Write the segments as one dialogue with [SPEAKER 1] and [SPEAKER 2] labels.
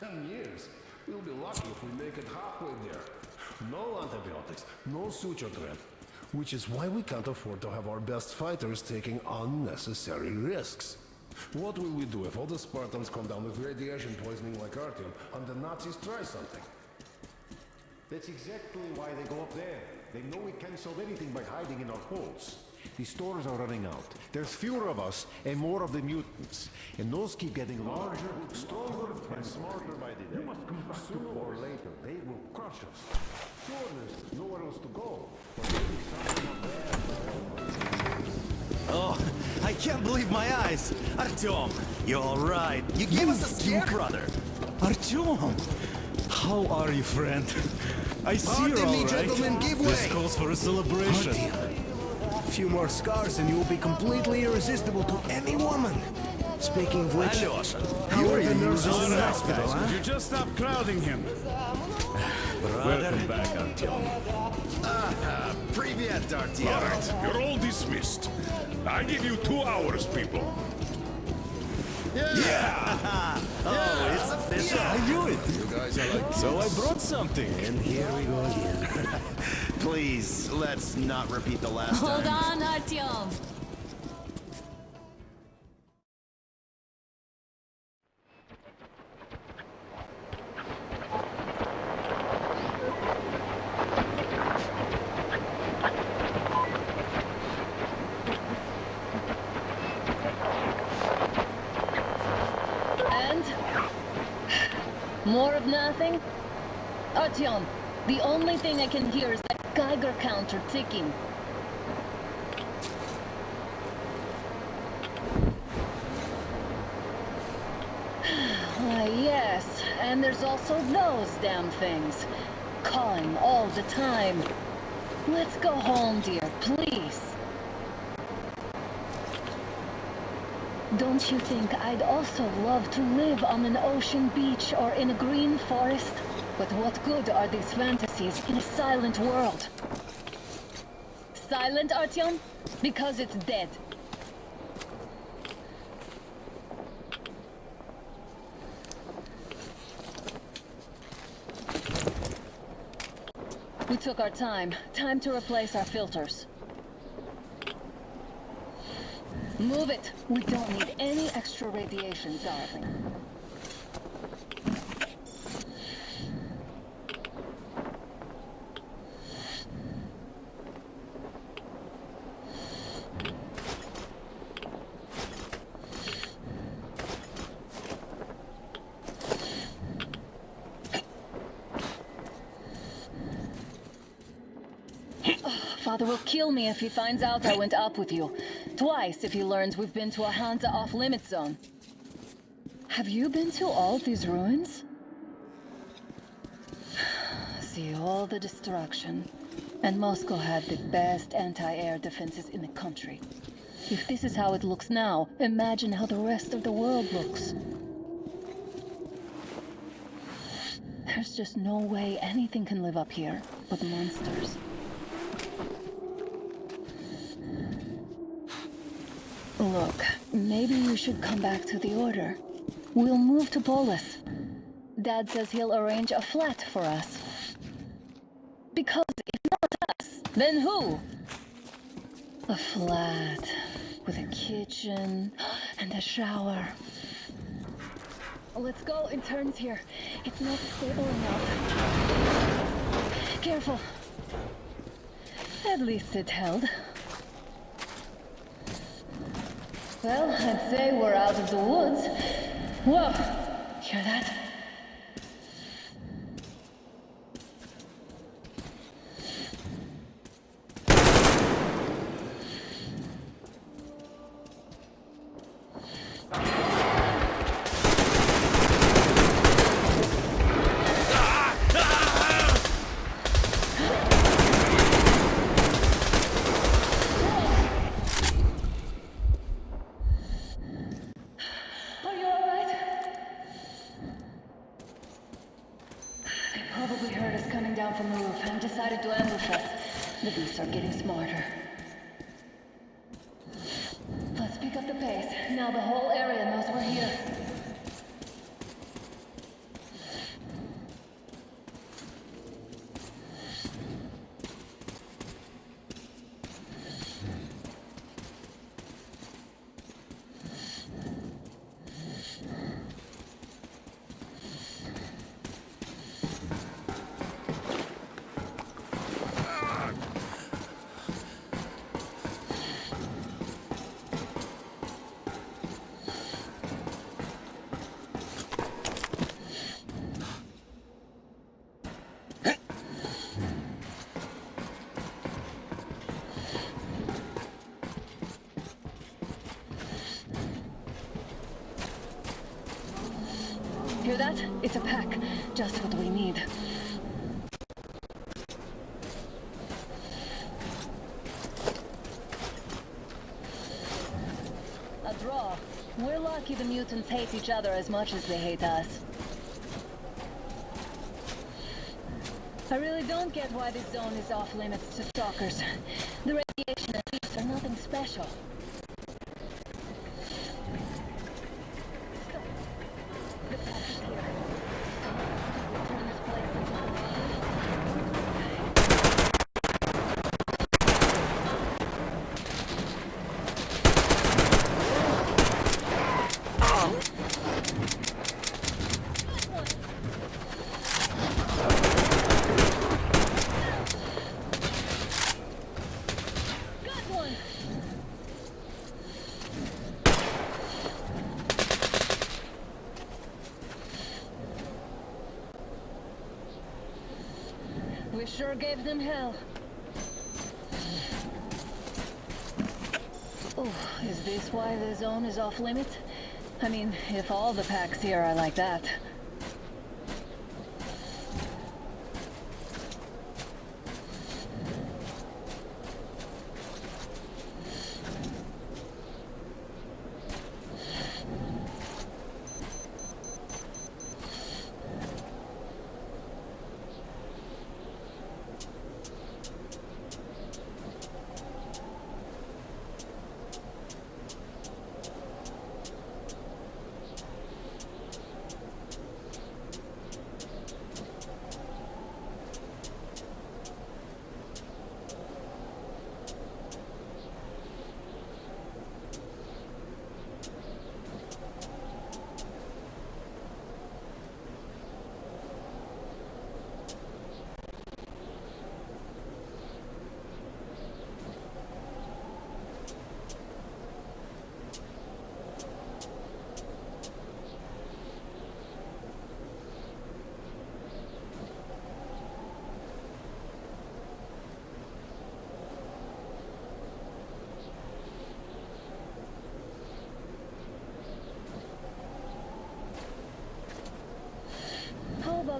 [SPEAKER 1] Ten years? We'll be lucky if we make it halfway there. No antibiotics, no suture thread. Which is why we can't afford to have our best fighters taking unnecessary risks. What will we do if all the Spartans come down with radiation poisoning like Artyom and the Nazis try something?
[SPEAKER 2] That's exactly why they go up there. They know we can't solve anything by hiding in our holes. The stores are running out. There's fewer of us and more of the mutants. And those keep getting larger, stronger, and smarter by the day. They must come. Sooner or later, they will crush us. Sure, there's nowhere else to go. But maybe something up there.
[SPEAKER 3] Oh, I can't believe my eyes. Artyom, you're all right. You gave us a scare, brother.
[SPEAKER 4] Artyom! How are you, friend? I see
[SPEAKER 3] Pardon
[SPEAKER 4] you're all
[SPEAKER 3] me,
[SPEAKER 4] right.
[SPEAKER 3] gentlemen, give
[SPEAKER 4] This calls for a celebration.
[SPEAKER 5] A few more scars and you will be completely irresistible to any woman. Speaking of which,
[SPEAKER 3] Alyosha,
[SPEAKER 5] how are the nurses
[SPEAKER 4] All
[SPEAKER 5] in the
[SPEAKER 4] right,
[SPEAKER 5] hospital,
[SPEAKER 4] guys,
[SPEAKER 5] huh?
[SPEAKER 4] would you just stop crowding him? Welcome back, Artyom.
[SPEAKER 3] Ah, Привет, Artyom.
[SPEAKER 6] All right, you're all dismissed. I give you two hours, people.
[SPEAKER 3] Oh, it's official.
[SPEAKER 4] I knew it.
[SPEAKER 1] You guys are like
[SPEAKER 4] So I brought something.
[SPEAKER 5] And here we go again.
[SPEAKER 3] Please, let's not repeat the last
[SPEAKER 7] Hold
[SPEAKER 3] time.
[SPEAKER 7] on, Artyom.
[SPEAKER 8] And? More of nothing? Artyom, the only thing I can hear is that Geiger counter ticking. Why, yes, and there's also those damn things. Calling all the time. Let's go home, dear, please. Don't you think I'd also love to live on an ocean beach or in a green forest? But what good are these fantasies in a silent world? Silent, Artyom? Because it's dead. We took our time. Time to replace our filters. Move it. We don't need any extra radiation, darling. Father will kill me if he finds out I went up with you. Twice if he learns we've been to a Hansa off-limit zone. Have you been to all these ruins? See all the destruction. And Moscow had the best anti-air defenses in the country. If this is how it looks now, imagine how the rest of the world looks. There's just no way anything can live up here but monsters. Look, maybe you should come back to the Order. We'll move to Polis. Dad says he'll arrange a flat for us. Because if not us, then who? A flat with a kitchen and a shower. Let's go in turns here. It's not stable enough. Careful. At least it held. Well, I'd say we're out of the woods. Whoa! Hear that? Are you alright? They probably heard us coming down from the roof and decided to ambush us. The beasts are getting smarter. Let's pick up the pace. Now the whole area knows we're here. Hear that? It's a pack. Just what we need. A draw. We're lucky the mutants hate each other as much as they hate us. I really don't get why this zone is off limits to stalkers. The radiation and are nothing special. We sure gave them hell. Oh, is this why the zone is off limits? I mean, if all the packs here are like that.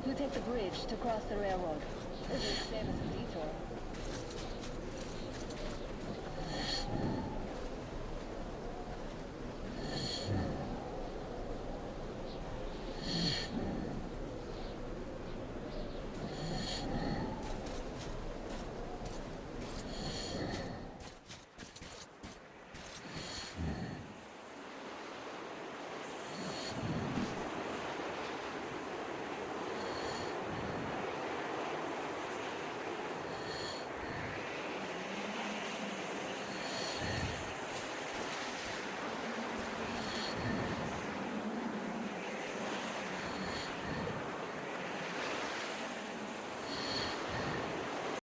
[SPEAKER 8] About we take the bridge to cross the railroad? It the same as a detour.